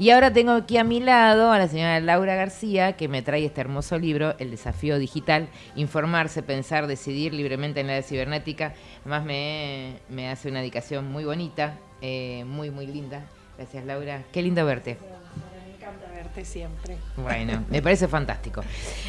Y ahora tengo aquí a mi lado a la señora Laura García, que me trae este hermoso libro, El desafío digital, informarse, pensar, decidir libremente en la cibernética. Además me, me hace una dedicación muy bonita, eh, muy, muy linda. Gracias Laura. Qué lindo verte siempre. Bueno, me parece fantástico.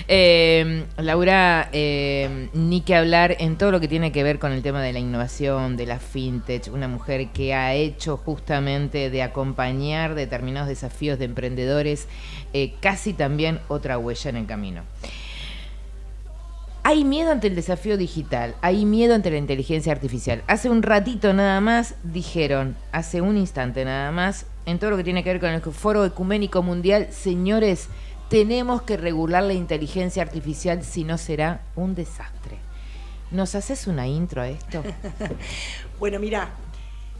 Eh, Laura, eh, ni que hablar en todo lo que tiene que ver con el tema de la innovación, de la fintech, una mujer que ha hecho justamente de acompañar determinados desafíos de emprendedores, eh, casi también otra huella en el camino. Hay miedo ante el desafío digital, hay miedo ante la inteligencia artificial. Hace un ratito nada más dijeron, hace un instante nada más, en todo lo que tiene que ver con el Foro Ecuménico Mundial, señores, tenemos que regular la inteligencia artificial, si no será un desastre. ¿Nos haces una intro a esto? bueno, mira,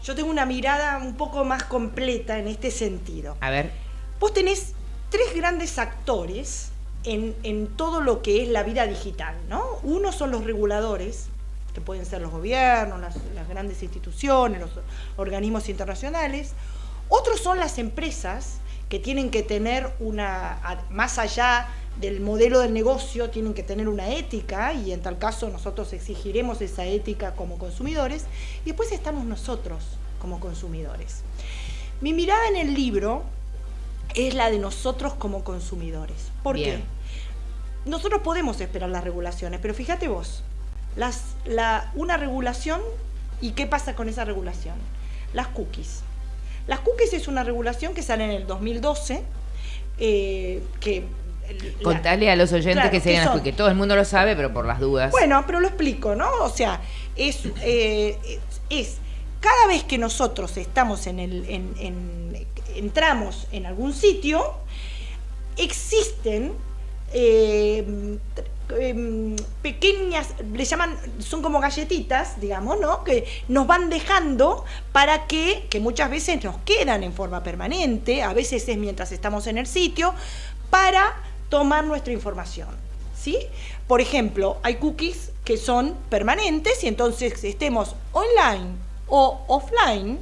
yo tengo una mirada un poco más completa en este sentido. A ver. Vos tenés tres grandes actores en, todo lo que es la vida digital, ¿no? Uno son los reguladores, que pueden ser los gobiernos, las, grandes instituciones, los organismos internacionales. Otros son las empresas que tienen que tener una, más allá del modelo del negocio, tienen que tener una ética y en tal caso nosotros exigiremos esa ética como consumidores. Y después estamos nosotros como consumidores. Mi mirada en el libro es la de nosotros como consumidores. ¿Por qué? Nosotros podemos esperar las regulaciones, pero fíjate vos, las, la, una regulación y qué pasa con esa regulación. Las cookies. Las cookies es una regulación que sale en el 2012, eh, que Contale a los oyentes que se las que todo el mundo lo sabe, pero por las dudas. Bueno, pero lo explico, ¿no? O sea, es, eh, es, cada vez que nosotros estamos en el, en, entramos en algún sitio, existen eh, em, pequeñas, le llaman, son como galletitas, digamos, ¿no? Que nos van dejando para que, que muchas veces nos quedan en forma permanente, a veces es mientras estamos en el sitio, para tomar nuestra información, ¿sí? Por ejemplo, hay cookies que son permanentes y entonces estemos online o offline,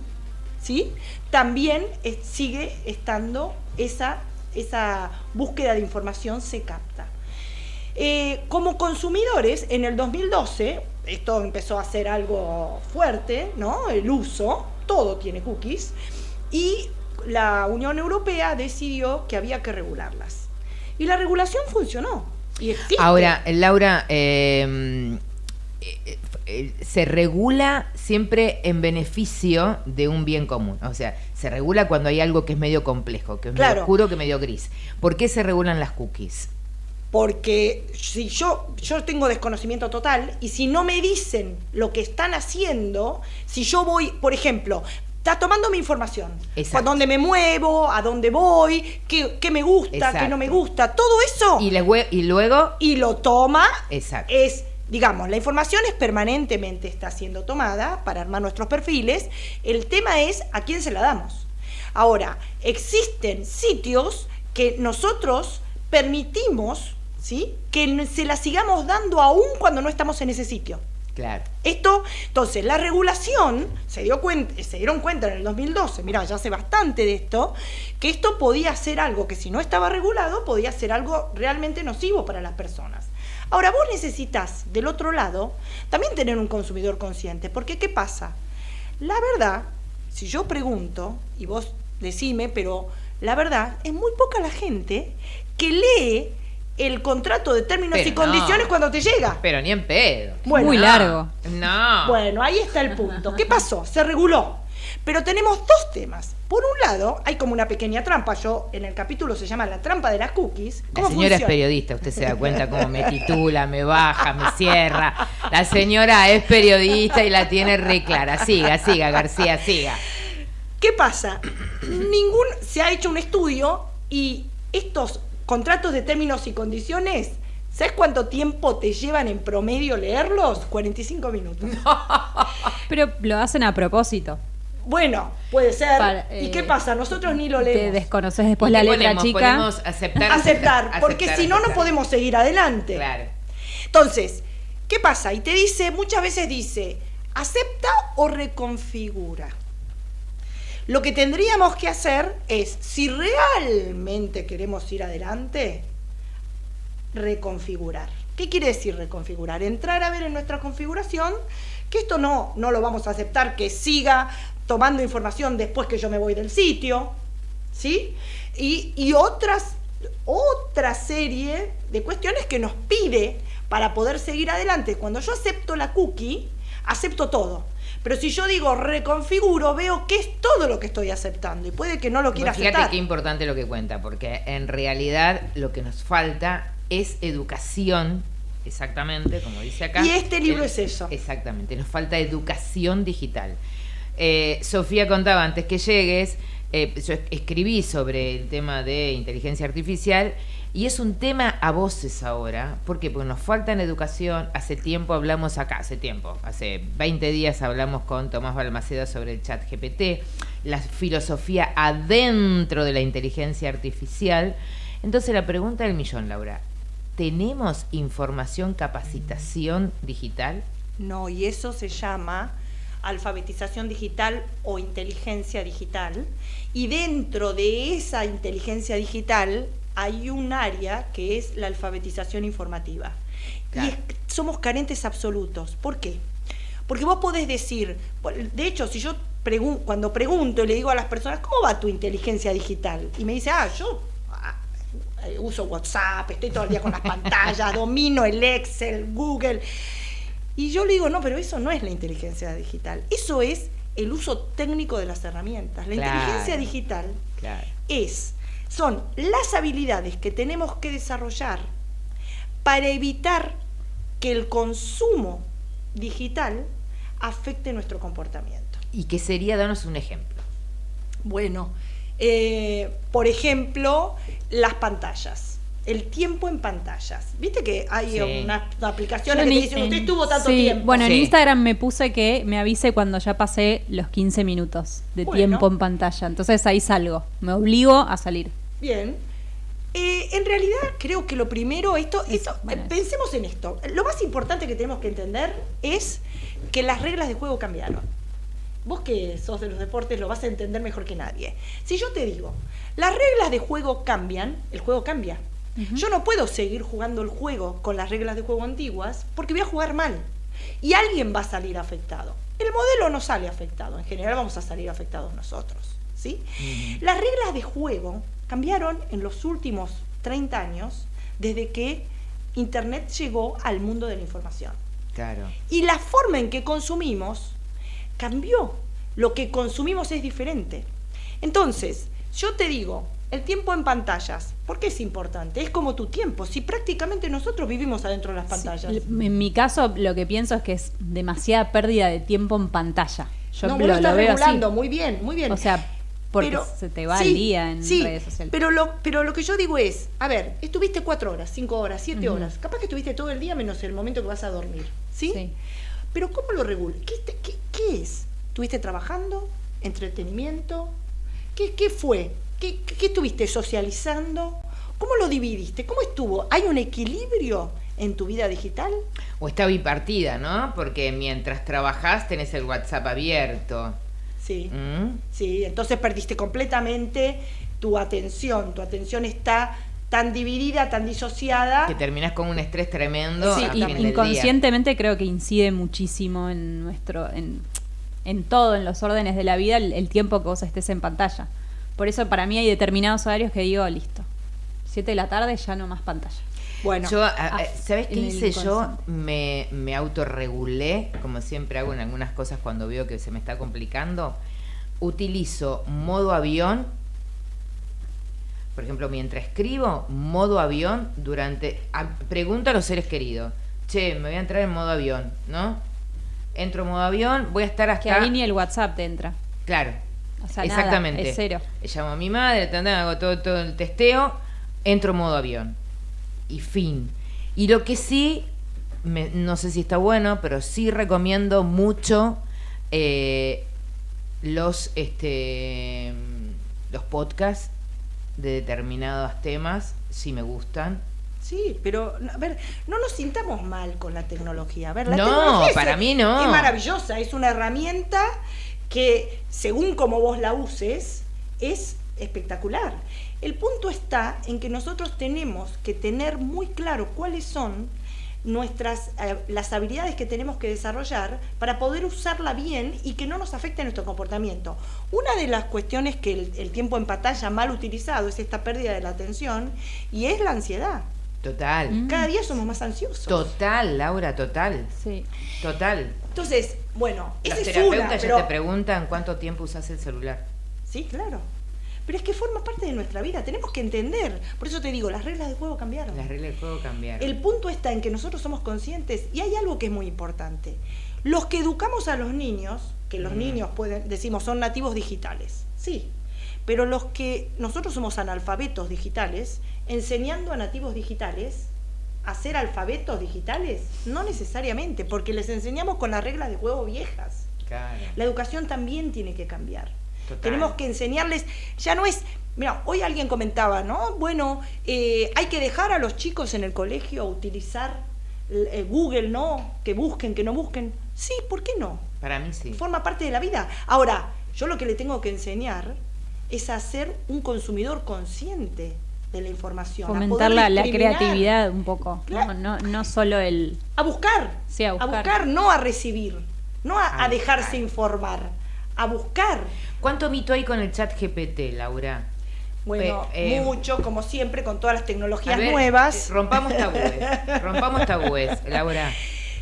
¿sí? También sigue estando esa esa búsqueda de información se capta. Eh, como consumidores, en el 2012, esto empezó a ser algo fuerte, ¿no? El uso, todo tiene cookies, y la Unión Europea decidió que había que regularlas. Y la regulación funcionó. Y Ahora, Laura, eh, eh, se regula siempre en beneficio de un bien común. O sea, se regula cuando hay algo que es medio complejo, que es medio oscuro, que medio gris. ¿Por qué se regulan las cookies? Porque si yo, yo tengo desconocimiento total y si no me dicen lo que están haciendo, si yo voy, por ejemplo, está tomando mi información. A dónde me muevo, a dónde voy, qué, me gusta, qué no me gusta, todo eso. Y, y luego. Y lo toma. Exacto. Es digamos, la información es permanentemente está siendo tomada para armar nuestros perfiles, el tema es a quién se la damos. Ahora, existen sitios que nosotros permitimos ¿sí? que se la sigamos dando aún cuando no estamos en ese sitio. Claro. Esto, entonces, la regulación se, dio cuenta, se dieron cuenta en el 2012, mira, ya hace bastante de esto, que esto podía ser algo que si no estaba regulado, podía ser algo realmente nocivo para las personas. Ahora, vos necesitas, del otro lado, también tener un consumidor consciente, porque ¿qué pasa? La verdad, si yo pregunto, y vos decime, pero la verdad, es muy poca la gente que lee el contrato de términos y condiciones cuando te llega. Pero ni en pedo. muy largo. No. Bueno, ahí está el punto. ¿Qué pasó? Se reguló. Pero tenemos dos temas. Por un lado, hay como una pequeña trampa. Yo, en el capítulo se llama La trampa de las cookies. La señora es periodista, usted se da cuenta cómo me titula, me baja, me cierra. La señora es periodista y la tiene re clara. Siga, siga, García, siga. ¿Qué pasa? Ningún se ha hecho un estudio y estos contratos de términos y condiciones ¿Sabes cuánto tiempo te llevan en promedio leerlos? 45 minutos. Pero lo hacen a propósito. Bueno, puede ser. ¿Y qué eh, pasa? Nosotros ni lo leemos. Te desconoces después la letra chica. Podemos aceptar. Aceptar, porque si no, no podemos seguir adelante. Claro. Entonces, ¿qué pasa? Y te dice, muchas veces dice, acepta o reconfigura. Lo que tendríamos que hacer es, si realmente queremos ir adelante, reconfigurar. ¿Qué quiere decir reconfigurar? Entrar a ver en nuestra configuración que esto no, no lo vamos a aceptar, que siga tomando información después que yo me voy del sitio, ¿sí? Y, y otras, otra serie de cuestiones que nos pide para poder seguir adelante. Cuando yo acepto la cookie, acepto todo. Pero si yo digo reconfiguro, veo que es todo lo que estoy aceptando y puede que no lo quiera fíjate aceptar. qué importante lo que cuenta, porque en realidad lo que nos falta es educación, exactamente, como dice acá. Y este libro Eh, es eso. Exactamente, nos falta educación digital. Eh, Sofía contaba antes que llegues, eh, yo es- escribí sobre el tema de inteligencia artificial y es un tema a voces ahora. ¿Por qué? Porque nos falta en educación. Hace tiempo hablamos acá, hace tiempo, hace 20 días hablamos con Tomás Balmaceda sobre el chat GPT, la filosofía adentro de la inteligencia artificial. Entonces la pregunta del millón, Laura, ¿tenemos información, capacitación digital? No, y eso se llama alfabetización digital o inteligencia digital. Y dentro de esa inteligencia digital hay un área que es la alfabetización informativa. Claro. Y es- somos carentes absolutos. ¿Por qué? Porque vos podés decir, de hecho, si yo pregun- cuando pregunto y le digo a las personas, ¿cómo va tu inteligencia digital? Y me dice, ah, yo ah, eh, uso WhatsApp, estoy todo el día con las pantallas, domino el Excel, Google. Y yo le digo, no, pero eso no es la inteligencia digital. Eso es el uso técnico de las herramientas. La Claro. inteligencia digital Claro. es, son las habilidades que tenemos que desarrollar para evitar que el consumo digital afecte nuestro comportamiento. ¿Y qué sería? Danos un ejemplo. Bueno, eh, por ejemplo, las pantallas. El tiempo en pantallas. Viste que hay Sí. unas aplicaciones Yo que te en- usted estuvo tanto sí, tiempo. Bueno, en. Instagram me puse que me avise cuando ya pasé los 15 minutos de Bueno. tiempo en pantalla. Entonces ahí salgo. Me obligo a salir. Bien. Eh, en realidad creo que lo primero, esto, Es- esto bueno, pensemos en esto. Lo más importante que tenemos que entender es que las reglas de juego cambiaron. Vos que sos de los deportes lo vas a entender mejor que nadie. Si yo te digo, las reglas de juego cambian, el juego cambia. Yo no puedo seguir jugando el juego con las reglas de juego antiguas porque voy a jugar mal. Y alguien va a salir afectado. El modelo no sale afectado, en general vamos a salir afectados nosotros. ¿sí? Las reglas de juego cambiaron en los últimos 30 años desde que Internet llegó al mundo de la información. Claro. Y la forma en que consumimos cambió. Lo que consumimos es diferente. Entonces, yo te digo, el tiempo en pantallas, ¿por qué es importante? Es como tu tiempo. Si prácticamente nosotros vivimos adentro de las pantallas. Sí, En mi caso, lo que pienso es que es demasiada pérdida de tiempo en pantalla. Yo no, lo, vos lo estás lo veo regulando, así. muy bien, muy bien. O sea, porque se te va sí, el día en sí, redes sociales. Pero lo, pero lo que yo digo es, a ver, estuviste cuatro horas, cinco horas, siete horas. Capaz que estuviste todo el día menos el momento que vas a dormir. ¿Sí? Sí. Pero ¿cómo lo regulas? ¿Qué, qué- qué es? ¿Estuviste trabajando? ¿Entretenimiento? ¿Qué, qué fue? ¿Qué, qué- qué estuviste socializando? ¿Cómo lo dividiste? ¿Cómo estuvo? ¿Hay un equilibrio en tu vida digital? O está bipartida, ¿no? Porque mientras trabajás tenés el WhatsApp abierto. Sí. ¿Mm? Sí, entonces perdiste completamente tu atención. Tu atención está tan dividida, tan disociada. Que terminás con un estrés tremendo. Sí, y- inconscientemente creo que incide muchísimo en nuestro, en, en todo, en los órdenes de la vida, el, el tiempo que vos estés en pantalla. Por eso para mí hay determinados horarios que digo, listo, 7 de la tarde ya no más pantalla. Bueno, Yo, ah, ¿sabes qué hice yo? Me, me autorregulé, como siempre hago en algunas cosas cuando veo que se me está complicando. Utilizo modo avión, por ejemplo, mientras escribo, modo avión durante... a- pregunto a los seres queridos, che, me voy a entrar en modo avión, ¿no? Entro en modo avión, voy a estar hasta... Que ahí ni el WhatsApp te entra. Claro. O sea, nada, exactamente. es cero. Llamo a mi madre, hago todo, todo el testeo, entro en modo avión. Y fin. Y lo que sí, me- no sé si está bueno, pero sí recomiendo mucho eh, los, este, los podcasts de determinados temas, si me gustan. sí, pero a ver, no nos sintamos mal con la tecnología. A ver, la No, tecnología es- para mí no. Es maravillosa, es una herramienta que según como vos la uses, es espectacular. El punto está en que nosotros tenemos que tener muy claro cuáles son nuestras eh, las habilidades que tenemos que desarrollar para poder usarla bien y que no nos afecte nuestro comportamiento. Una de las cuestiones que el, el tiempo en pantalla mal utilizado es esta pérdida de la atención y es la ansiedad. Total. Mm. Cada día somos más ansiosos. Total, Laura, total. Sí. Total. Entonces, bueno, Los esa es terapeutas una, ya pero- te preguntan cuánto tiempo usas el celular. Sí, claro. Pero es que forma parte de nuestra vida, tenemos que entender. Por eso te digo, las reglas del juego cambiaron. Las reglas del juego cambiaron. El punto está en que nosotros somos conscientes y hay algo que es muy importante. Los que educamos a los niños, que los Mm. niños pueden, decimos, son nativos digitales, sí, pero los que nosotros somos analfabetos digitales, enseñando a nativos digitales a ser alfabetos digitales, no necesariamente, porque les enseñamos con las reglas de juego viejas. Claro. La educación también tiene que cambiar. Total. Tenemos que enseñarles, ya no es, mira, hoy alguien comentaba, ¿no? Bueno, eh, hay que dejar a los chicos en el colegio utilizar eh, Google, ¿no? Que busquen, que no busquen. Sí, ¿por qué no? Para mí sí. Forma parte de la vida. Ahora, yo lo que le tengo que enseñar es a ser un consumidor consciente de la información. a Fomentar la, la creatividad un poco. Claro. No, no, no solo el. A buscar. Sí, a buscar. no a recibir. No a, A a dejarse buscar. informar. A buscar. ¿Cuánto mito hay con el chat GPT, Laura? Bueno, Eh, mucho, como siempre, con todas las A tecnologías ver, nuevas. eh, Rompamos tabúes. rompamos tabúes, Laura.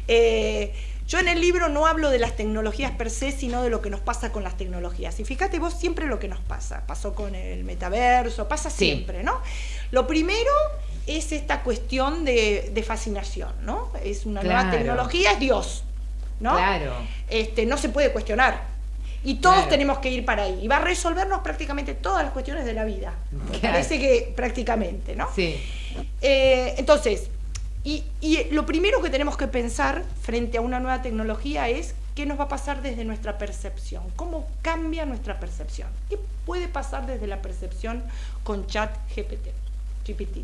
Eh, yo en el libro no hablo de las tecnologías per se, sino de lo que nos pasa con las tecnologías. Y fíjate vos siempre lo que nos pasa. Pasó con el metaverso, pasa Sí. siempre, ¿no? Lo primero es esta cuestión de, de fascinación, ¿no? Es una nueva tecnología, es Dios, ¿no? Claro. Este, no se puede cuestionar. Y todos Claro. tenemos que ir para ahí. Y va a resolvernos prácticamente todas las cuestiones de la vida. Me parece que prácticamente, ¿no? Sí. Eh, entonces, y, y lo primero que tenemos que pensar frente a una nueva tecnología es qué nos va a pasar desde nuestra percepción, cómo cambia nuestra percepción. ¿Qué puede pasar desde la percepción con chat GPT? GPT?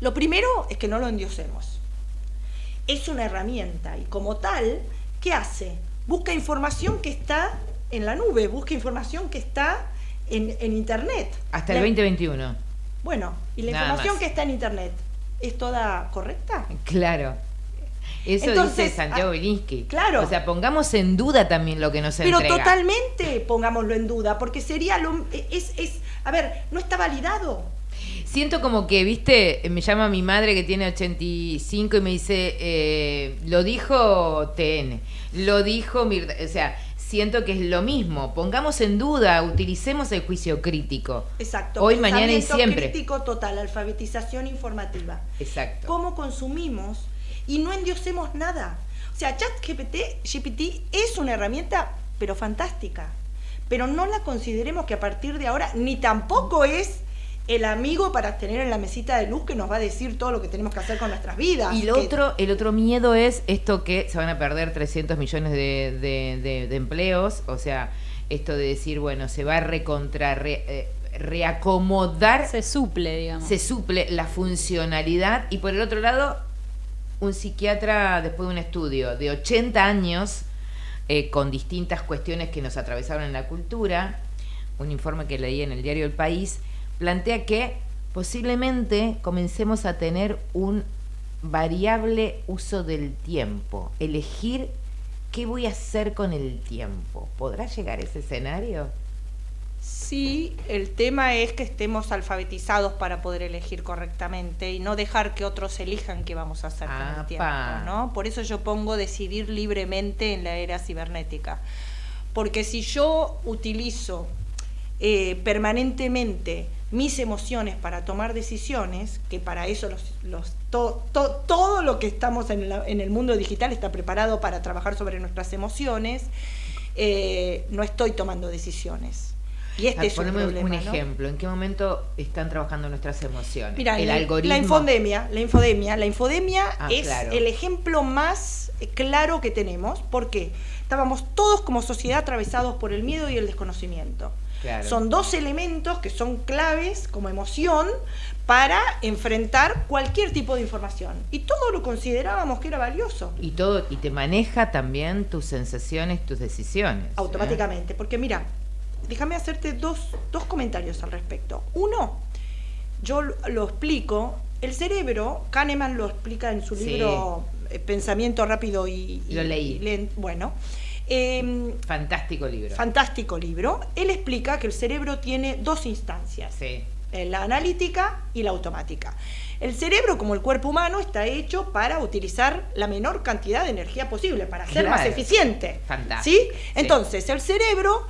Lo primero es que no lo endiosemos. Es una herramienta y como tal, ¿qué hace? Busca información que está en la nube, busca información que está en, en Internet. Hasta el La- 2021. bueno, ¿y la Nada información más. que está en Internet es toda correcta? Claro. Eso Entonces, dice Santiago ah, Belinsky. claro. O sea, pongamos en duda también lo que nos Pero entrega. totalmente pongámoslo en duda, porque sería lo... Es, es, a ver, no está validado. Siento como que, viste, me llama mi madre que tiene 85 y me dice, eh, lo dijo TN, lo dijo Mirta. O sea, siento que es lo mismo. Pongamos en duda, utilicemos el juicio crítico. Exacto. Hoy, mañana y siempre. crítico total, alfabetización informativa. Exacto. Cómo consumimos y no endiosemos nada. O sea, ChatGPT GPT es una herramienta, pero fantástica. Pero no la consideremos que a partir de ahora, ni tampoco es el amigo para tener en la mesita de luz que nos va a decir todo lo que tenemos que hacer con nuestras vidas. Y Que- otro, el otro miedo es esto que se van a perder 300 millones de, de- de- de empleos, o sea, esto de decir, bueno, se va a recontra, re- eh, reacomodar, se, Se suple, digamos. suple la funcionalidad y por el otro lado, un psiquiatra después de un estudio de 80 años eh, con distintas cuestiones que nos atravesaron en la cultura, un informe que leí en el diario El País, plantea que posiblemente comencemos a tener un variable uso del tiempo, elegir qué voy a hacer con el tiempo. ¿Podrá llegar ese escenario? Sí, el tema es que estemos alfabetizados para poder elegir correctamente y no dejar que otros elijan qué vamos a hacer con el tiempo, ¿no? Por eso yo pongo decidir libremente en la era cibernética. Porque si yo utilizo eh, permanentemente mis emociones para tomar decisiones, que para eso los, los- to- to- todo lo que estamos en, la- en el mundo digital está preparado para trabajar sobre nuestras emociones, eh, no estoy tomando decisiones. Y este Ah, es un un, problema, ¿no? ejemplo. ¿En qué momento están trabajando nuestras emociones? El algoritmo. la infodemia, la infodemia, la infodemia Ah, es claro. el ejemplo más claro que tenemos, porque estábamos todos como sociedad atravesados por el miedo y el desconocimiento. Claro. Son dos elementos que son claves como emoción para enfrentar cualquier tipo de información. Y todo lo considerábamos que era valioso. Y todo, y te maneja también tus sensaciones, tus decisiones. ¿eh? automáticamente. Porque mira, déjame hacerte dos, dos comentarios al respecto. Uno, yo lo, explico, el cerebro, Kahneman lo explica en su Sí. libro Pensamiento rápido y, y- Lo leí. Bueno, em, Fantástico libro. fantástico libro. Él explica que el cerebro tiene dos instancias, sí. eh, la analítica y la automática. El cerebro, como el cuerpo humano, está hecho para utilizar la menor cantidad de energía posible, para ser más eficiente. Fantástico. ¿Sí? Entonces, el cerebro,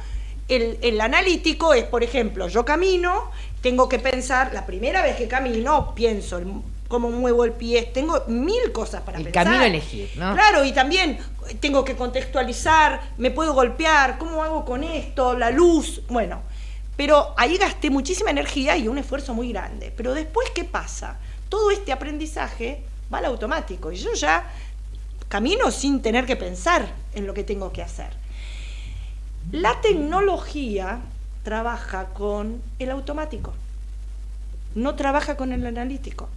el, el analítico es, por ejemplo, yo camino, tengo que pensar, la primera vez que camino, pienso el- cómo muevo el pie, tengo mil cosas para El pensar. camino a elegir, ¿no? Claro, y también tengo que contextualizar, me puedo golpear, ¿cómo hago con esto? La luz, bueno. Pero ahí gasté muchísima energía y un esfuerzo muy grande. Pero después, ¿qué pasa? Todo este aprendizaje va al automático y yo ya camino sin tener que pensar en lo que tengo que hacer. La tecnología trabaja con el automático, no trabaja con el analítico.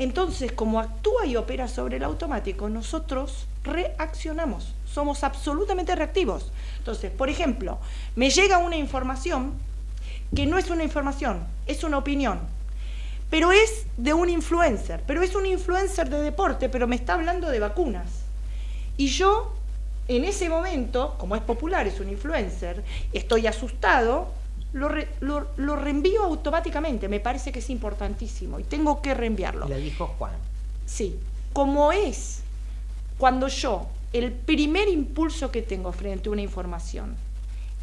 Entonces, como actúa y opera sobre el automático, nosotros reaccionamos, somos absolutamente reactivos. Entonces, por ejemplo, me llega una información que no es una información, es una opinión, pero es de un influencer, pero es un influencer de deporte, pero me está hablando de vacunas. Y yo, en ese momento, como es popular, es un influencer, estoy asustado, lo, re- lo- lo reenvío automáticamente, me parece que es importantísimo y tengo que reenviarlo. Lo dijo Juan. Sí, como es cuando yo, el primer impulso que tengo frente a una información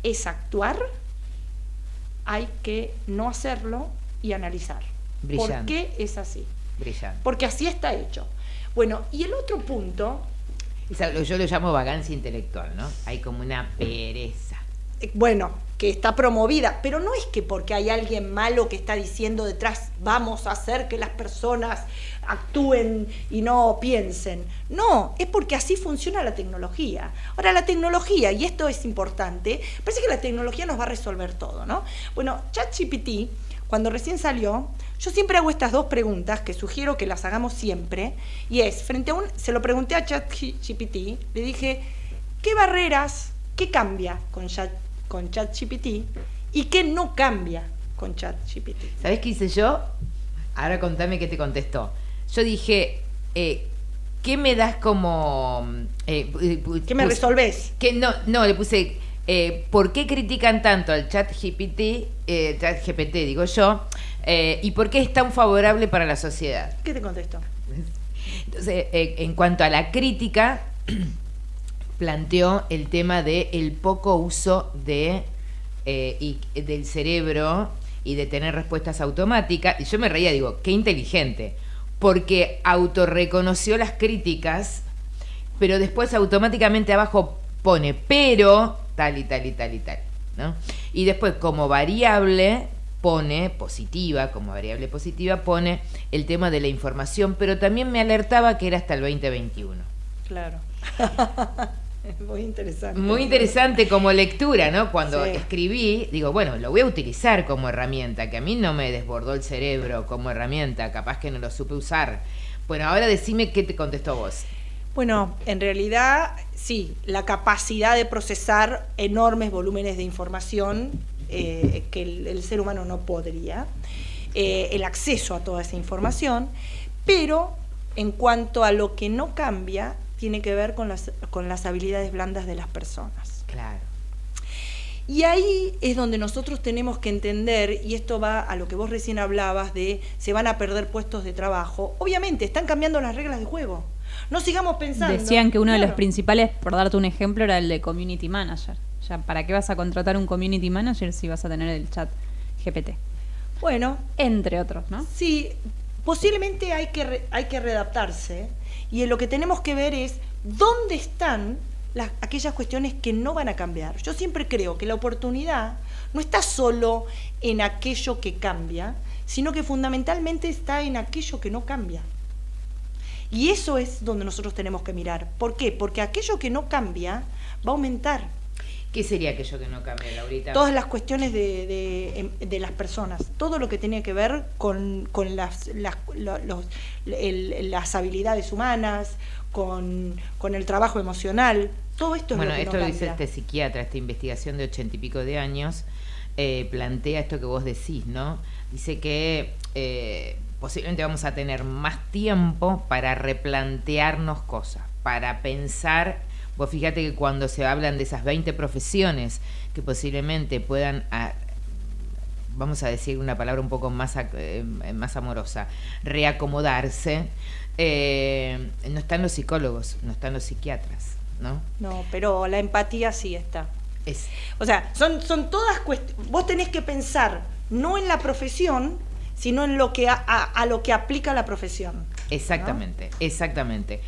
es actuar, hay que no hacerlo y analizar. ¿Por Brillante. qué es así? Brillante. Porque así está hecho. Bueno, y el otro punto, yo lo llamo vagancia intelectual, ¿no? Hay como una pereza. Eh, bueno, que está promovida, pero no es que porque hay alguien malo que está diciendo detrás, vamos a hacer que las personas actúen y no piensen. No, es porque así funciona la tecnología. Ahora, la tecnología, y esto es importante, parece que la tecnología nos va a resolver todo, ¿no? Bueno, ChatGPT, cuando recién salió, yo siempre hago estas dos preguntas que sugiero que las hagamos siempre, y es, frente a un, se lo pregunté a ChatGPT, le dije, ¿qué barreras, qué cambia con, Chat, con ChatGPT y qué no cambia con ChatGPT? ¿Sabés qué hice yo? Ahora contame qué te contestó. Yo dije, eh, ¿qué me das como... eh, pu- ¿Qué me resolvés? Que no, no, le puse, eh, ¿por qué critican tanto al chat GPT, eh, chat GPT digo yo, eh, y por qué es tan favorable para la sociedad? ¿Qué te contestó? Entonces, eh, en cuanto a la crítica, planteó el tema de el poco uso de eh, y- del cerebro y de tener respuestas automáticas. Y yo me reía, digo, qué inteligente, porque autorreconoció las críticas, pero después automáticamente abajo pone pero tal y tal y tal y tal. ¿no? Y después como variable pone positiva, como variable positiva pone el tema de la información, pero también me alertaba que era hasta el 2021. Claro. Muy interesante. Muy interesante como lectura, ¿no? Cuando Sí. escribí, digo, bueno, lo voy a utilizar como herramienta, que a mí no me desbordó el cerebro como herramienta, capaz que no lo supe usar. Bueno, ahora decime qué te contestó vos. Bueno, en realidad sí, la capacidad de procesar enormes volúmenes de información eh, que el, el ser humano no podría, eh, el acceso a toda esa información, pero en cuanto a lo que no cambia, tiene que ver con las, con las habilidades blandas de las personas. Claro. Y ahí es donde nosotros tenemos que entender, y esto va a lo que vos recién hablabas de se van a perder puestos de trabajo. Obviamente, están cambiando las reglas de juego. No sigamos pensando. Decían que uno de los principales, por darte un ejemplo, era el de community manager. Ya, ¿para qué vas a contratar un community manager si vas a tener el chat GPT? Bueno, Entre otros, ¿no? sí, posiblemente hay que, re- hay que readaptarse y en lo que tenemos que ver es dónde están las, aquellas cuestiones que no van a cambiar. Yo siempre creo que la oportunidad no está solo en aquello que cambia, sino que fundamentalmente está en aquello que no cambia. Y eso es donde nosotros tenemos que mirar. ¿Por qué? Porque aquello que no cambia va a aumentar. ¿Qué sería aquello que no cambia, Laurita? Todas las cuestiones de, de, em, de las personas, todo lo que tiene que ver con, con las, las, los, el, las habilidades humanas, con, con, el trabajo emocional, todo esto es bueno, lo que esto no lo dice este psiquiatra, esta investigación de ochenta y pico de años, eh, plantea esto que vos decís, ¿no? Dice que eh, posiblemente vamos a tener más tiempo para replantearnos cosas, para pensar Vos fíjate que cuando se hablan de esas 20 profesiones que posiblemente puedan, a, vamos a decir una palabra un poco más, eh, más amorosa, reacomodarse, eh, no están los psicólogos, no están los psiquiatras, ¿no? No, pero la empatía sí está. Es, o sea, son, son todas cuestiones. Vos tenés que pensar no en la profesión, sino en lo que a, a, a lo que aplica la profesión. Exactamente, exactamente.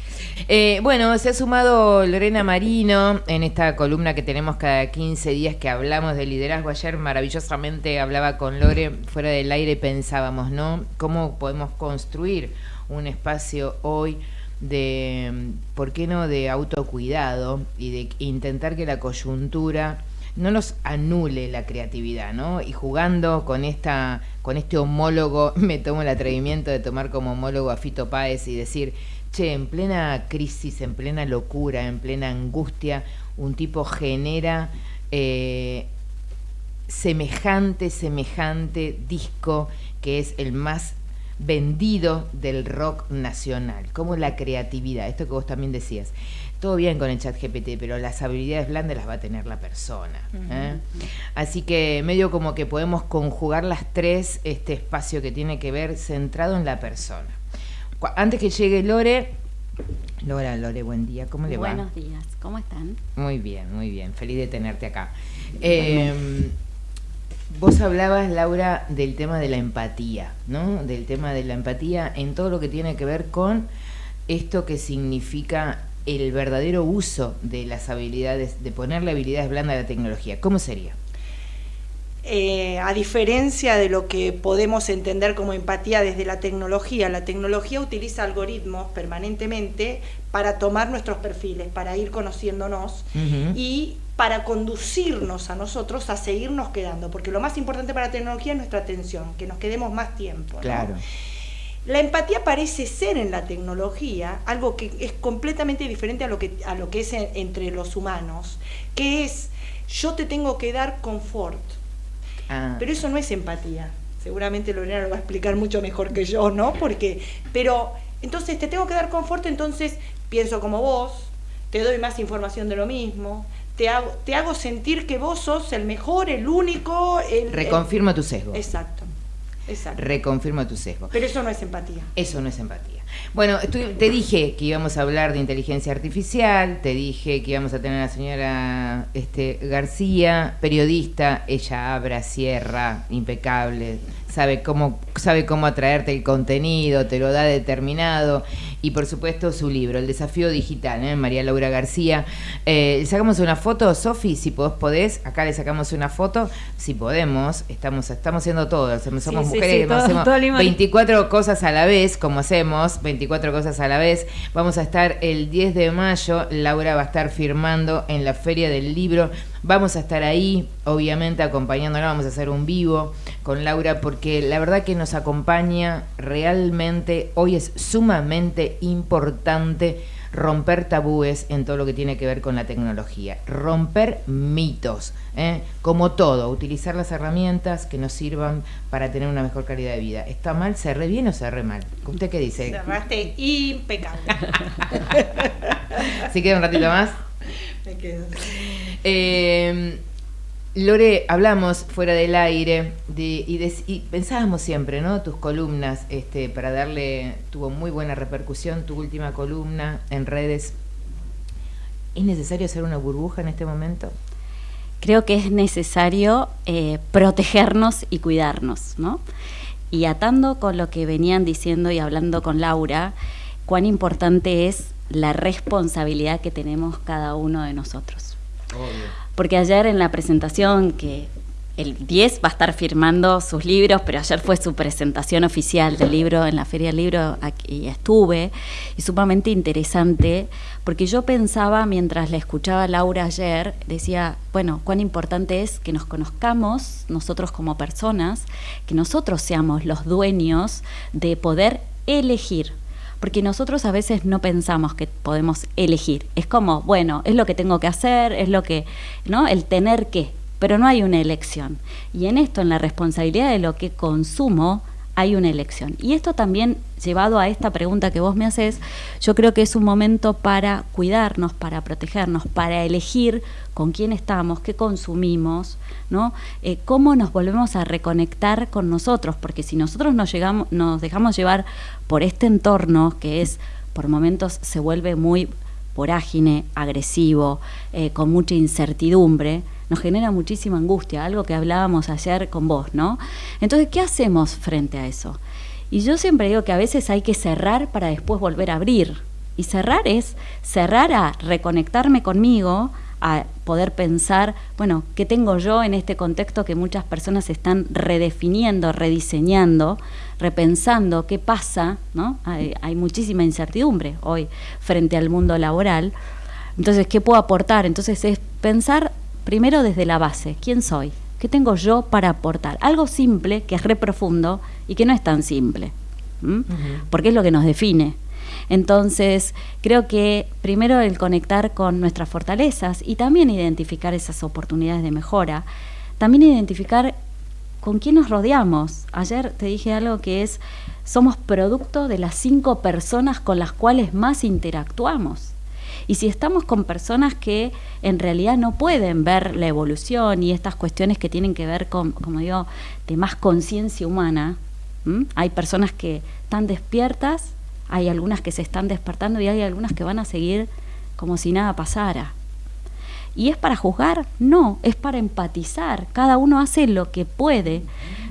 Eh, bueno, se ha sumado Lorena Marino en esta columna que tenemos cada 15 días que hablamos de liderazgo. Ayer maravillosamente hablaba con Lore fuera del aire pensábamos, ¿no? ¿Cómo podemos construir un espacio hoy de, ¿por qué no?, de autocuidado y de intentar que la coyuntura no nos anule la creatividad, ¿no? Y jugando con esta, con este homólogo, me tomo el atrevimiento de tomar como homólogo a Fito Páez y decir, che, en plena crisis, en plena locura, en plena angustia, un tipo genera eh, semejante, semejante disco que es el más vendido del rock nacional, como la creatividad, esto que vos también decías todo bien con el chat GPT, pero las habilidades blandas las va a tener la persona. ¿eh? Uh -huh. Así que medio como que podemos conjugar las tres, este espacio que tiene que ver centrado en la persona. Antes que llegue Lore, Lora, Lore, buen día, ¿cómo le Buenos va? Buenos días, ¿cómo están? Muy bien, muy bien, feliz de tenerte acá. Eh, vos hablabas, Laura, del tema de la empatía, ¿no? Del tema de la empatía en todo lo que tiene que ver con esto que significa el verdadero uso de las habilidades, de ponerle habilidades blandas a la tecnología? ¿Cómo sería? Eh, a diferencia de lo que podemos entender como empatía desde la tecnología, la tecnología utiliza algoritmos permanentemente para tomar nuestros perfiles, para ir conociéndonos uh -huh. y para conducirnos a nosotros a seguirnos quedando, porque lo más importante para la tecnología es nuestra atención, que nos quedemos más tiempo. ¿no? La empatía parece ser en la tecnología algo que es completamente diferente a lo que, a lo que es en, entre los humanos, que es yo te tengo que dar confort. Ah. Pero eso no es empatía. Seguramente Lorena lo va a explicar mucho mejor que yo, ¿no? Porque, pero entonces te tengo que dar confort, entonces pienso como vos, te doy más información de lo mismo, te hago, te hago sentir que vos sos el mejor, el único. El, Reconfirmo tu sesgo. Exacto. Exacto. Reconfirmo tu sesgo. Pero eso no es empatía. Eso no es empatía. Bueno, te dije que íbamos a hablar de inteligencia artificial, te dije que íbamos a tener a la señora este, García, periodista, ella abra, cierra, impecable, sabe cómo, sabe cómo atraerte el contenido, te lo da determinado, y por supuesto su libro, El desafío digital, ¿eh? María Laura García. Eh, ¿Le sacamos una foto, Sofi? Si vos podés, acá le sacamos una foto, si podemos, estamos, estamos haciendo todo, somos Sí, sí, mujeres, sí, todo- hacemos todo limón. 24 cosas a la vez, como hacemos, 24 cosas a la vez. Vamos a estar el 10 de mayo, Laura va a estar firmando en la Feria del Libro. Vamos a estar ahí, obviamente acompañándola, vamos a hacer un vivo con Laura porque la verdad que nos acompaña realmente, hoy es sumamente importante romper tabúes en todo lo que tiene que ver con la tecnología, romper mitos, ¿eh? como todo, utilizar las herramientas que nos sirvan para tener una mejor calidad de vida. ¿Está mal? ¿Se re bien o se re mal? ¿Usted qué dice? Cerraste impecable. ¿Se queda un ratito más? Me quedo. Eh, Lore, hablamos fuera del aire de, y, de- y pensábamos siempre, ¿no? Tus columnas, este, para darle, tuvo muy buena repercusión tu última columna en redes. ¿Es necesario hacer una burbuja en este momento? Creo que es necesario eh, protegernos y cuidarnos, ¿no? Y atando con lo que venían diciendo y hablando con Laura, cuán importante es la responsabilidad que tenemos cada uno de nosotros. Porque ayer en la presentación que el 10 va a estar firmando sus libros, pero ayer fue su presentación oficial del libro en la Feria del Libro y estuve, y sumamente interesante, porque yo pensaba mientras la escuchaba Laura ayer, decía, bueno, cuán importante es que nos conozcamos nosotros como personas, que nosotros seamos los dueños de poder elegir porque nosotros a veces no pensamos que podemos elegir. Es como, bueno, es lo que tengo que hacer, es lo que, ¿no? El tener que, pero no hay una elección. Y en esto, en la responsabilidad de lo que consumo, hay una elección. Y esto también, llevado a esta pregunta que vos me haces, yo creo que es un momento para cuidarnos, para protegernos, para elegir con quién estamos, qué consumimos, ¿no? Eh, cómo nos volvemos a reconectar con nosotros, porque si nosotros nos, llegamos, nos dejamos llevar por este entorno que es, por momentos, se vuelve muy vorágine, agresivo, eh, con mucha incertidumbre, nos genera muchísima angustia, algo que hablábamos ayer con vos, ¿no? Entonces, ¿qué hacemos frente a eso? Y yo siempre digo que a veces hay que cerrar para después volver a abrir. Y cerrar es cerrar a reconectarme conmigo, a poder pensar, bueno, ¿qué tengo yo en este contexto que muchas personas están redefiniendo, rediseñando, repensando qué pasa, ¿no? Hay, hay muchísima incertidumbre hoy frente al mundo laboral. Entonces, ¿qué puedo aportar? Entonces es pensar primero desde la base, ¿quién soy? ¿Qué tengo yo para aportar? Algo simple, que es re profundo y que no es tan simple, porque es lo que nos define. Entonces, creo que primero el conectar con nuestras fortalezas y también identificar esas oportunidades de mejora, también identificar con quién nos rodeamos. Ayer te dije algo que es, somos producto de las cinco personas con las cuales más interactuamos. Y si estamos con personas que en realidad no pueden ver la evolución y estas cuestiones que tienen que ver con, como digo, de más conciencia humana, hay personas que están despiertas, hay algunas que se están despertando y hay algunas que van a seguir como si nada pasara. ¿Y es para juzgar? No, es para empatizar. Cada uno hace lo que puede.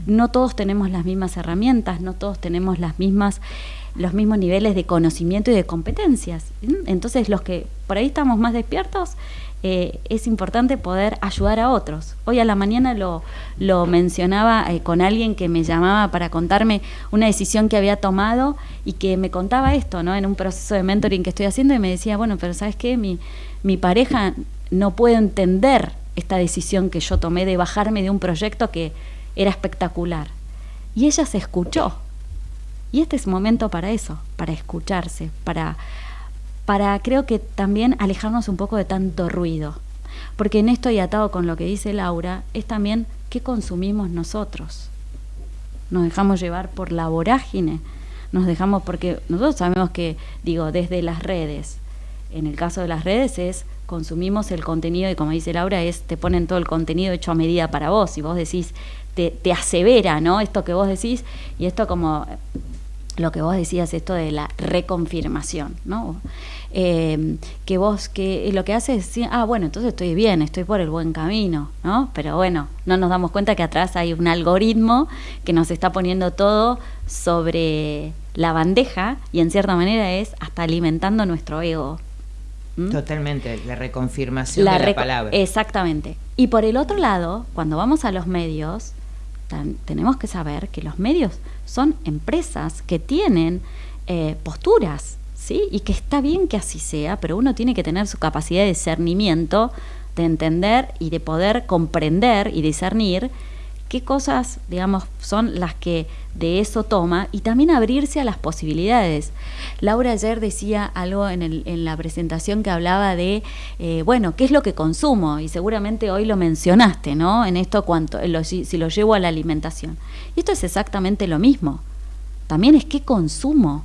No todos tenemos las mismas herramientas, no todos tenemos las mismas los mismos niveles de conocimiento y de competencias. Entonces, los que por ahí estamos más despiertos, eh, es importante poder ayudar a otros. Hoy a la mañana lo, lo mencionaba eh, con alguien que me llamaba para contarme una decisión que había tomado y que me contaba esto, ¿no? En un proceso de mentoring que estoy haciendo y me decía, bueno, pero ¿sabes qué? Mi, mi pareja no puede entender esta decisión que yo tomé de bajarme de un proyecto que era espectacular. Y ella se escuchó, y este es momento para eso, para escucharse, para, para creo que también alejarnos un poco de tanto ruido. Porque en esto y atado con lo que dice Laura, es también qué consumimos nosotros. Nos dejamos llevar por la vorágine, nos dejamos porque nosotros sabemos que, digo, desde las redes, en el caso de las redes es consumimos el contenido y como dice Laura es te ponen todo el contenido hecho a medida para vos y vos decís te, te asevera no esto que vos decís y esto como lo que vos decías, esto de la reconfirmación, ¿no? Eh, que vos, que lo que hace es decir, ah, bueno, entonces estoy bien, estoy por el buen camino, ¿no? Pero bueno, no nos damos cuenta que atrás hay un algoritmo que nos está poniendo todo sobre la bandeja y en cierta manera es hasta alimentando nuestro ego. Totalmente, la reconfirmación de la palabra. Exactamente. Y por el otro lado, cuando vamos a los medios, tenemos que saber que los medios son empresas que tienen eh, posturas, Y que está bien que así sea, pero uno tiene que tener su capacidad de discernimiento, de entender y de poder comprender y discernir qué cosas, digamos, son las que de eso toma y también abrirse a las posibilidades. Laura ayer decía algo en, el, en la presentación que hablaba de, eh, bueno, ¿qué es lo que consumo? Y seguramente hoy lo mencionaste, ¿no? En esto, cuanto, si, lo llevo a la alimentación. Y esto es exactamente lo mismo. También es qué consumo.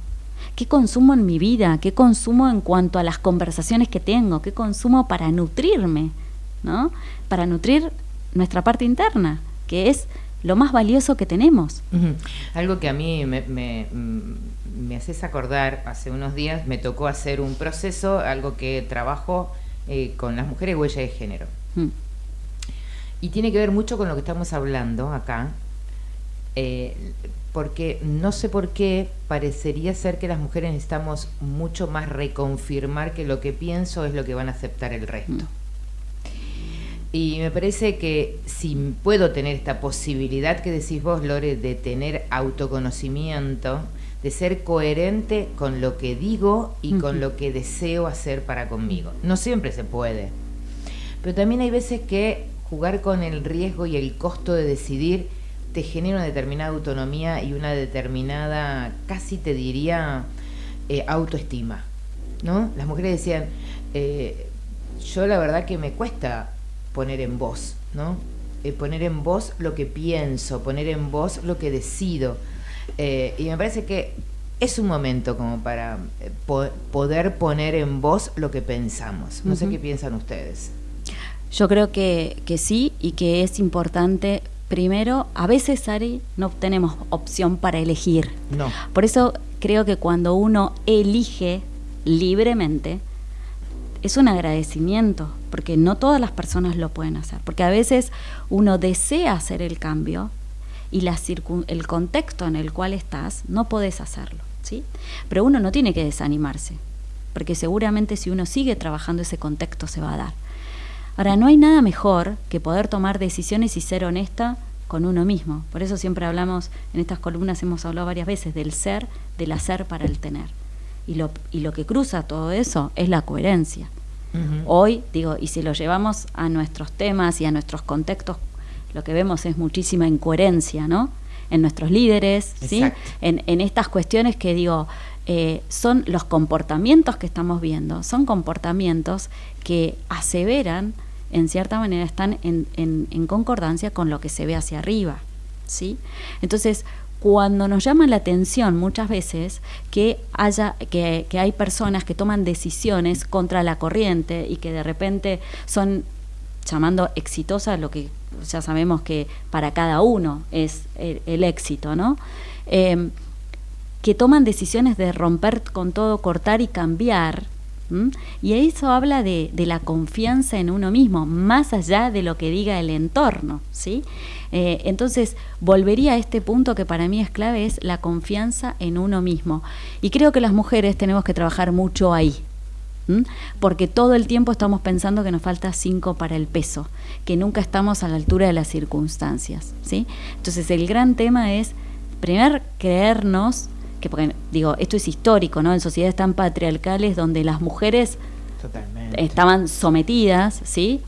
¿Qué consumo en mi vida? ¿Qué consumo en cuanto a las conversaciones que tengo? ¿Qué consumo para nutrirme? ¿no? Para nutrir nuestra parte interna que es lo más valioso que tenemos. Algo que a mí me, me, haces acordar, hace unos días me tocó hacer un proceso, algo que trabajo eh, con las mujeres huella de género. Mm. Y tiene que ver mucho con lo que estamos hablando acá, eh, porque no sé por qué parecería ser que las mujeres necesitamos mucho más reconfirmar que lo que pienso es lo que van a aceptar el resto. Mm. Y me parece que si puedo tener esta posibilidad que decís vos, Lore, de tener autoconocimiento, de ser coherente con lo que digo y con lo que deseo hacer para conmigo. No siempre se puede. Pero también hay veces que jugar con el riesgo y el costo de decidir te genera una determinada autonomía y una determinada, casi te diría, eh, autoestima. ¿no? Las mujeres decían, eh, yo la verdad que me cuesta poner en voz, ¿no? Eh, poner en voz lo que pienso, poner en voz lo que decido. Y me parece que es un momento como para poder poner en voz lo que pensamos. No sé qué piensan ustedes. Yo creo que, que sí y que es importante primero, a veces, Ari, no tenemos opción para elegir. No. Por eso creo que cuando uno elige libremente, es un agradecimiento, porque no todas las personas lo pueden hacer, porque a veces uno desea hacer el cambio y la el contexto en el cual estás no podés hacerlo, ¿sí? Pero uno no tiene que desanimarse, porque seguramente si uno sigue trabajando ese contexto se va a dar. Ahora, no hay nada mejor que poder tomar decisiones y ser honesta con uno mismo. Por eso siempre hablamos, en estas columnas hemos hablado varias veces del ser, del hacer para el tener. Y lo, y lo que cruza todo eso es la coherencia. Hoy, digo, y si lo llevamos a nuestros temas y a nuestros contextos, lo que vemos es muchísima incoherencia, ¿no? En nuestros líderes, ¿sí? En, en, estas cuestiones que digo, eh, son los comportamientos que estamos viendo, son comportamientos que aseveran, en cierta manera, están en, concordancia con lo que se ve hacia arriba, ¿sí? Entonces, cuando nos llama la atención muchas veces que haya que, hay personas que toman decisiones contra la corriente y que de repente son llamando exitosa lo que ya sabemos que para cada uno es el, éxito, ¿no? Em, que toman decisiones de romper con todo, cortar y cambiar. Y eso habla de, la confianza en uno mismo, más allá de lo que diga el entorno, ¿sí? Eh, entonces, volvería a este punto que para mí es clave, es la confianza en uno mismo. Y creo que las mujeres tenemos que trabajar mucho ahí. Porque todo el tiempo estamos pensando que nos falta cinco para el peso, que nunca estamos a la altura de las circunstancias. ¿sí? Entonces, el gran tema es, primero, creernos que porque digo, esto es histórico, ¿no? En sociedades tan patriarcales donde las mujeres estaban sometidas, ¿sí?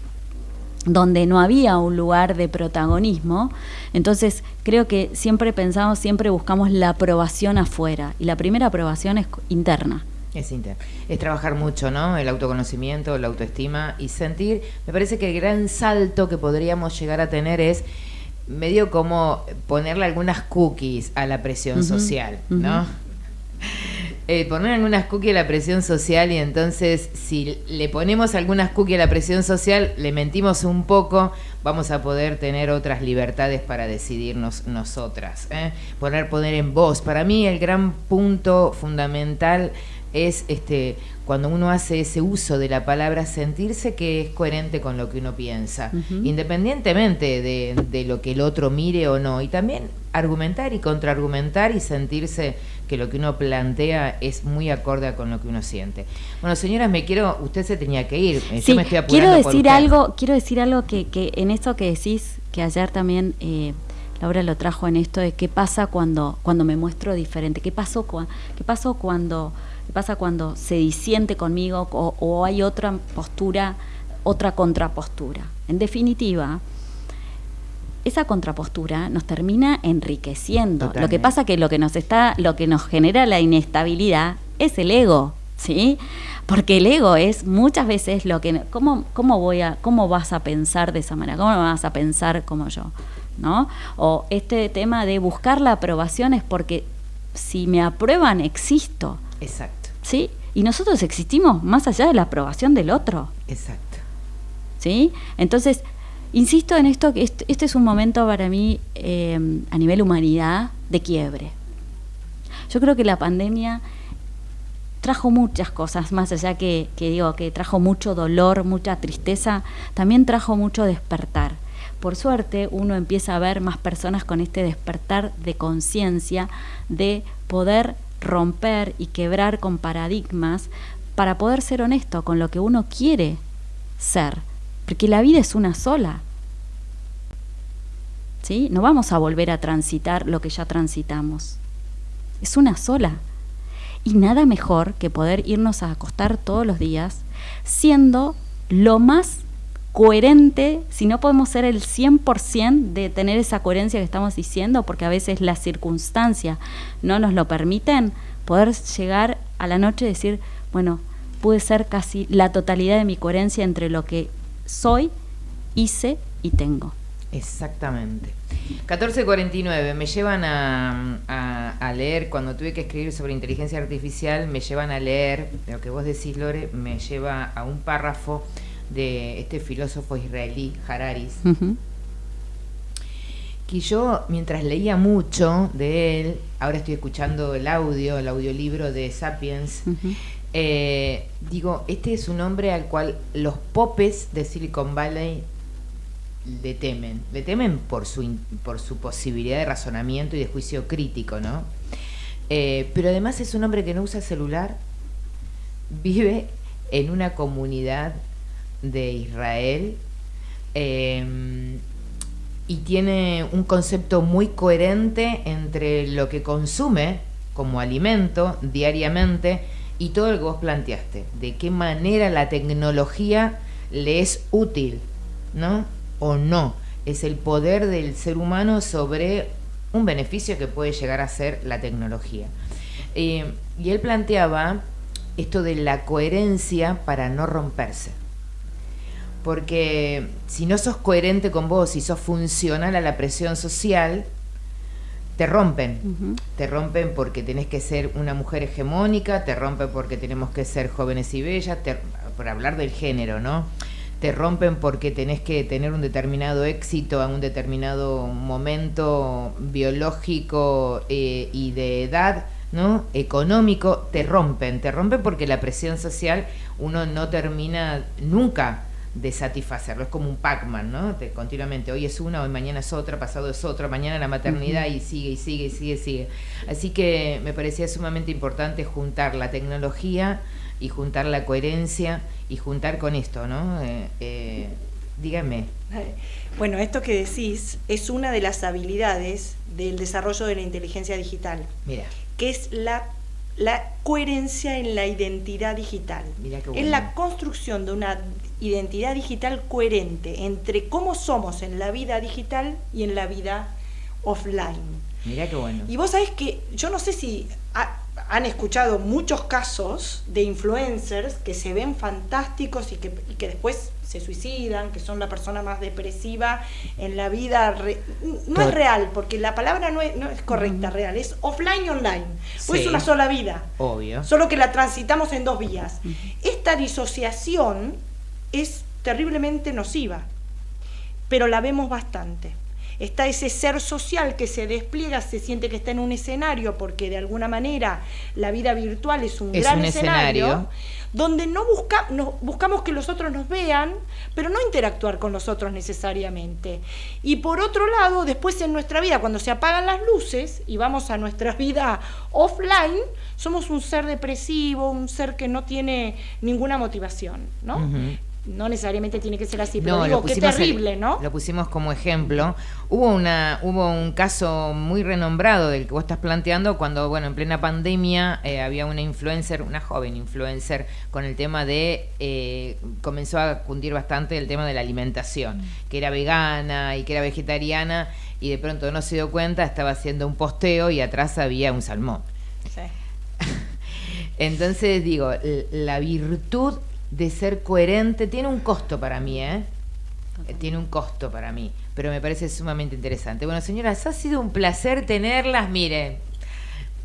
donde no había un lugar de protagonismo. Entonces, creo que siempre pensamos, siempre buscamos la aprobación afuera. Y la primera aprobación es interna. Es interna. Es trabajar mucho, ¿no? El autoconocimiento, la autoestima y sentir. Me parece que el gran salto que podríamos llegar a tener es medio como ponerle algunas cookies a la presión social, ¿no? eh, poner algunas cookies a la presión social y entonces si le ponemos algunas cookies a la presión social, le mentimos un poco, vamos a poder tener otras libertades para decidirnos nosotras. ¿eh? Poner poner en voz. Para mí el gran punto fundamental es este cuando uno hace ese uso de la palabra sentirse que es coherente con lo que uno piensa, independientemente de, de, lo que el otro mire o no, y también argumentar y contraargumentar y sentirse que lo que uno plantea es muy acorde con lo que uno siente. Bueno, señoras, me quiero, usted se tenía que ir, eh, yo me estoy quiero decir algo, quiero decir algo que, que en esto que decís, que ayer también eh, Laura lo trajo en esto de qué pasa cuando, cuando me muestro diferente, qué pasó, qué pasó cuando, qué pasa cuando se disiente conmigo o, o hay otra postura, otra contrapostura. En definitiva, esa contrapostura nos termina enriqueciendo. Lo que pasa que lo que nos está, lo que nos genera la inestabilidad es el ego, ¿sí? Porque el ego es muchas veces lo que cómo cómo voy a cómo vas a pensar de esa manera, cómo vas a pensar como yo, ¿no? O este tema de buscar la aprobación es porque si me aprueban existo. Exacto. ¿Sí? Y nosotros existimos más allá de la aprobación del otro. Exacto. ¿Sí? Entonces, Insisto en esto, que este, es un momento para mí eh, a nivel humanidad de quiebre. Yo creo que la pandemia trajo muchas cosas, más allá que, que digo que trajo mucho dolor, mucha tristeza, también trajo mucho despertar. Por suerte uno empieza a ver más personas con este despertar de conciencia, de poder romper y quebrar con paradigmas para poder ser honesto con lo que uno quiere ser porque la vida es una sola. ¿Sí? No vamos a volver a transitar lo que ya transitamos. Es una sola. Y nada mejor que poder irnos a acostar todos los días siendo lo más coherente, si no podemos ser el 100% de tener esa coherencia que estamos diciendo, porque a veces las circunstancias no nos lo permiten, poder llegar a la noche y decir, bueno, pude ser casi la totalidad de mi coherencia entre lo que soy, hice y tengo. Exactamente. 1449, me llevan a, a, leer, cuando tuve que escribir sobre inteligencia artificial, me llevan a leer, lo que vos decís, Lore, me lleva a un párrafo de este filósofo israelí, Hararis, que yo mientras leía mucho de él, ahora estoy escuchando el audio, el audiolibro de Sapiens, eh, digo, este es un hombre al cual los popes de Silicon Valley le temen, le temen por su, por su posibilidad de razonamiento y de juicio crítico, ¿no? Eh, pero además es un hombre que no usa celular, vive en una comunidad de Israel em, y tiene un concepto muy coherente entre lo que consume como alimento diariamente y todo lo que vos planteaste, de qué manera la tecnología le es útil, ¿no? O no, es el poder del ser humano sobre un beneficio que puede llegar a ser la tecnología. Eh, y él planteaba esto de la coherencia para no romperse porque si no sos coherente con vos y sos funcional a la presión social, te rompen. Te rompen porque tenés que ser una mujer hegemónica, te rompen porque tenemos que ser jóvenes y bellas, por hablar del género, ¿no? Te rompen porque tenés que tener un determinado éxito a un determinado momento biológico eh, y de edad, ¿no? Económico, te rompen. Te rompen porque la presión social uno no termina nunca de satisfacerlo. Es como un Pac-Man, ¿no? continuamente, hoy es una, hoy mañana es otra, pasado es otra, mañana la maternidad y sigue y sigue y sigue y sigue. Así que me parecía sumamente importante juntar la tecnología y juntar la coherencia y juntar con esto, ¿no? Eh, eh, dígame. Bueno, esto que decís es una de las habilidades del desarrollo de la inteligencia digital. Mira. Que es la la coherencia en la identidad digital. Es la construcción de una identidad digital coherente entre cómo somos en la vida digital y en la vida offline. Mira qué bueno. Y vos sabés que yo no sé si han escuchado muchos casos de influencers que se ven fantásticos y que, que después se suicidan, que son la persona más depresiva en la vida. no es real, porque la palabra no es, no es correcta, real, es offline y online. Pues es una sola vida. Obvio. Solo que la transitamos en dos vías. Esta disociación es terriblemente nociva, pero la vemos bastante está ese ser social que se despliega, se siente que está en un escenario, porque de alguna manera la vida virtual es un gran escenario, donde no, busca, buscamos que los otros nos vean, pero no interactuar con los otros necesariamente. Y por otro lado, después en nuestra vida, cuando se apagan las luces y vamos a nuestra vida offline, somos un ser depresivo, un ser que no tiene ninguna motivación, ¿no? No necesariamente tiene que ser así, pero digo, qué terrible, ¿no? Lo pusimos como ejemplo. Hubo una hubo un caso muy renombrado del que vos estás planteando cuando, bueno, en plena pandemia eh, había una influencer, una joven influencer, con el tema de, eh, comenzó a cundir bastante el tema de la alimentación, mm. que era vegana y que era vegetariana, y de pronto no se dio cuenta, estaba haciendo un posteo y atrás había un salmón. Sí. Entonces digo, la virtud de ser coherente tiene un costo para mí, ¿eh? Tiene un costo para mí, pero me parece sumamente interesante. Bueno, señoras, ha sido un placer tenerlas. Miren,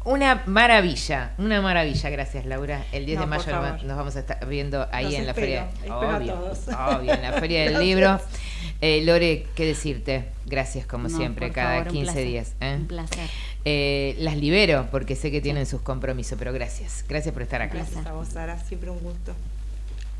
una maravilla, una maravilla. Gracias, Laura. El 10 de mayo nos vamos a estar viendo ahí en la feria. Obvio, obvio, en la feria del libro. Eh, Lore, ¿qué decirte? Gracias, como siempre, cada 15 días. ¿eh? Un placer. Eh, las libero porque sé que tienen sus compromisos, pero gracias. Gracias por estar acá. Gracias a vos, Sara. Siempre un gusto.